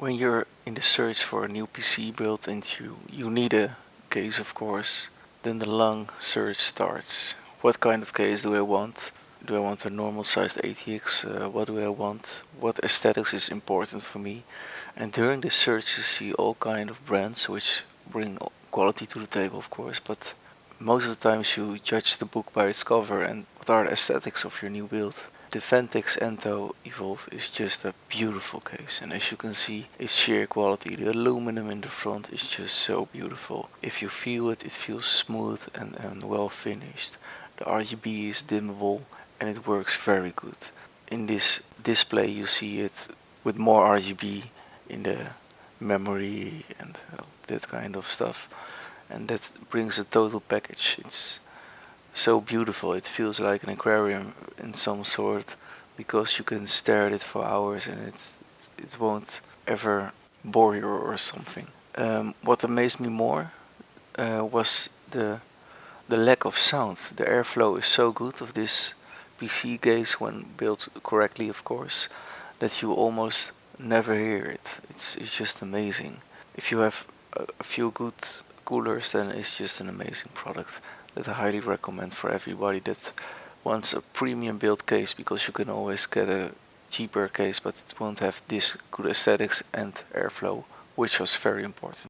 When you're in the search for a new PC build and you, you need a case of course, then the long search starts. What kind of case do I want? Do I want a normal sized ATX? Uh, what do I want? What aesthetics is important for me? And during the search you see all kind of brands which bring quality to the table of course, but most of the times you judge the book by its cover and what are the aesthetics of your new build. The Phanteks Enthoo Evolv is just a beautiful case and as you can see its sheer quality, the aluminum in the front is just so beautiful. If you feel it, it feels smooth and, and well finished. The RGB is dimmable and it works very good. In this display you see it with more RGB in the memory and uh, that kind of stuff and that brings a total package. It's so beautiful. It feels like an aquarium in some sort because you can stare at it for hours and it it won't ever bore you or something. Um, what amazed me more uh, was the the lack of sound. The airflow is so good of this PC case when built correctly, of course, that you almost never hear it. It's it's just amazing. If you have a, a few good coolers, then it's just an amazing product that I highly recommend for everybody that wants a premium build case because you can always get a cheaper case but it won't have this good aesthetics and airflow which was very important.